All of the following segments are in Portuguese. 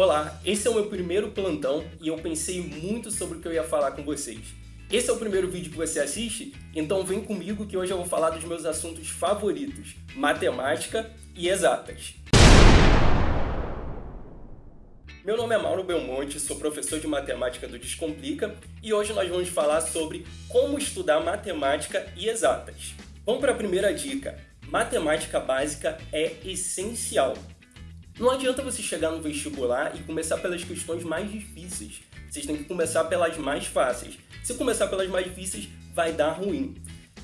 Olá, esse é o meu primeiro plantão e eu pensei muito sobre o que eu ia falar com vocês. Esse é o primeiro vídeo que você assiste? Então vem comigo que hoje eu vou falar dos meus assuntos favoritos, matemática e exatas. Meu nome é Mauro Belmonte, sou professor de matemática do Descomplica e hoje nós vamos falar sobre como estudar matemática e exatas. Vamos para a primeira dica. Matemática básica é essencial. Não adianta você chegar no vestibular e começar pelas questões mais difíceis. Vocês têm que começar pelas mais fáceis. Se começar pelas mais difíceis, vai dar ruim.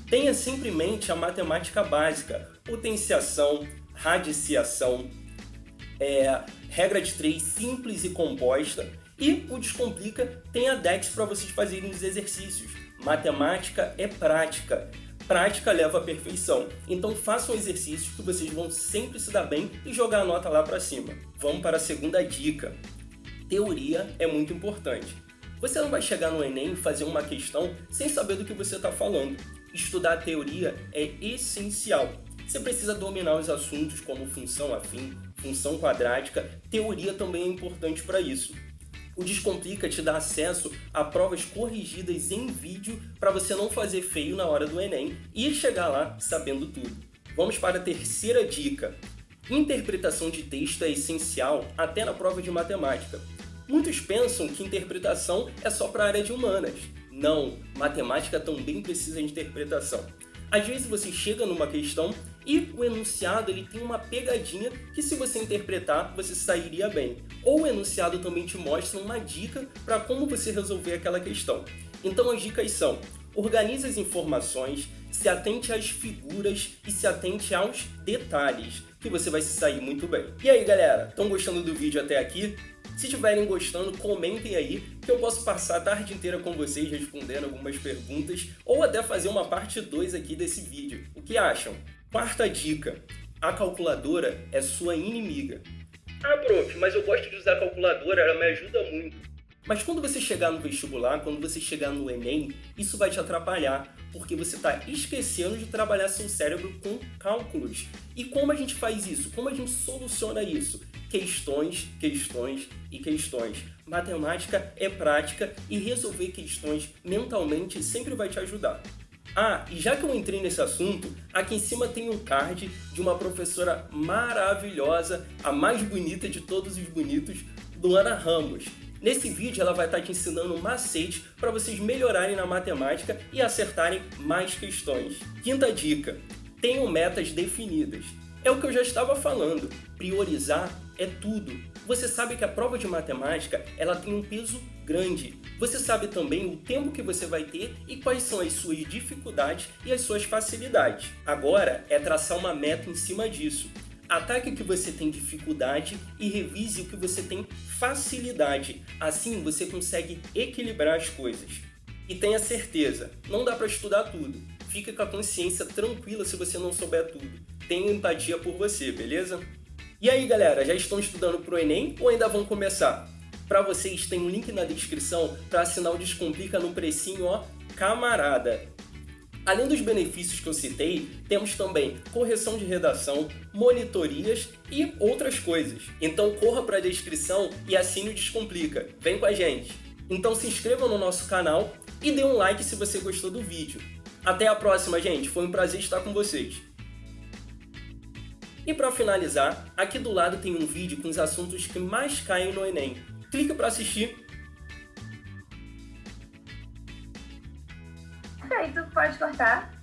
Tenha sempre em mente a matemática básica, potenciação, radiciação, é, regra de três simples e composta, e o Descomplica tem a DEX para vocês fazerem os exercícios. Matemática é prática prática leva à perfeição. Então façam exercícios que vocês vão sempre se dar bem e jogar a nota lá para cima. Vamos para a segunda dica. Teoria é muito importante. Você não vai chegar no Enem e fazer uma questão sem saber do que você está falando. Estudar a teoria é essencial. Você precisa dominar os assuntos como função afim, função quadrática. Teoria também é importante para isso. O Descomplica te dá acesso a provas corrigidas em vídeo para você não fazer feio na hora do Enem e chegar lá sabendo tudo. Vamos para a terceira dica. Interpretação de texto é essencial até na prova de matemática. Muitos pensam que interpretação é só para a área de humanas. Não, matemática também precisa de interpretação. Às vezes você chega numa questão e o enunciado ele tem uma pegadinha que se você interpretar, você sairia bem. Ou o enunciado também te mostra uma dica para como você resolver aquela questão. Então as dicas são, organize as informações, se atente às figuras e se atente aos detalhes, que você vai se sair muito bem. E aí galera, estão gostando do vídeo até aqui? Se estiverem gostando, comentem aí que eu posso passar a tarde inteira com vocês respondendo algumas perguntas ou até fazer uma parte 2 aqui desse vídeo. O que acham? Quarta dica, a calculadora é sua inimiga. Ah, prof, mas eu gosto de usar a calculadora, ela me ajuda muito. Mas quando você chegar no vestibular, quando você chegar no Enem, isso vai te atrapalhar, porque você está esquecendo de trabalhar seu cérebro com cálculos. E como a gente faz isso? Como a gente soluciona isso? Questões, questões e questões. Matemática é prática e resolver questões mentalmente sempre vai te ajudar. Ah, e já que eu entrei nesse assunto, aqui em cima tem um card de uma professora maravilhosa, a mais bonita de todos os bonitos, Luana Ramos. Nesse vídeo ela vai estar te ensinando um macete para vocês melhorarem na matemática e acertarem mais questões. Quinta dica, tenham metas definidas. É o que eu já estava falando, priorizar é tudo. Você sabe que a prova de matemática ela tem um peso grande. Você sabe também o tempo que você vai ter e quais são as suas dificuldades e as suas facilidades. Agora é traçar uma meta em cima disso. Ataque o que você tem dificuldade e revise o que você tem facilidade. Assim você consegue equilibrar as coisas. E tenha certeza, não dá para estudar tudo. Fica com a consciência tranquila se você não souber tudo. Tenha empatia por você, beleza? E aí galera, já estão estudando para o Enem ou ainda vão começar? Para vocês tem um link na descrição para assinar o Descomplica no precinho, ó, camarada. Além dos benefícios que eu citei, temos também correção de redação, monitorias e outras coisas. Então corra para a descrição e assine o Descomplica. Vem com a gente! Então se inscreva no nosso canal e dê um like se você gostou do vídeo. Até a próxima, gente! Foi um prazer estar com vocês. E para finalizar, aqui do lado tem um vídeo com os assuntos que mais caem no Enem. Clica para assistir. Feito, pode cortar.